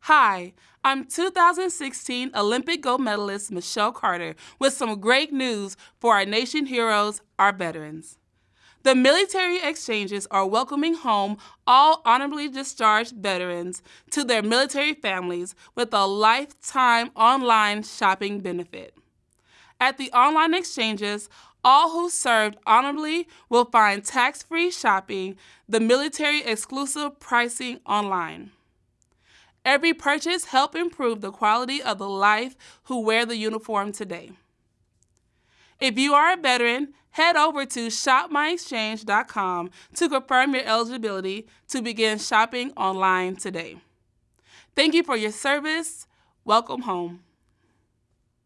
Hi, I'm 2016 Olympic gold medalist Michelle Carter with some great news for our nation heroes, our veterans. The military exchanges are welcoming home all honorably discharged veterans to their military families with a lifetime online shopping benefit. At the online exchanges, all who served honorably will find tax-free shopping, the military exclusive pricing online. Every purchase help improve the quality of the life who wear the uniform today. If you are a veteran, head over to shopmyexchange.com to confirm your eligibility to begin shopping online today. Thank you for your service. Welcome home.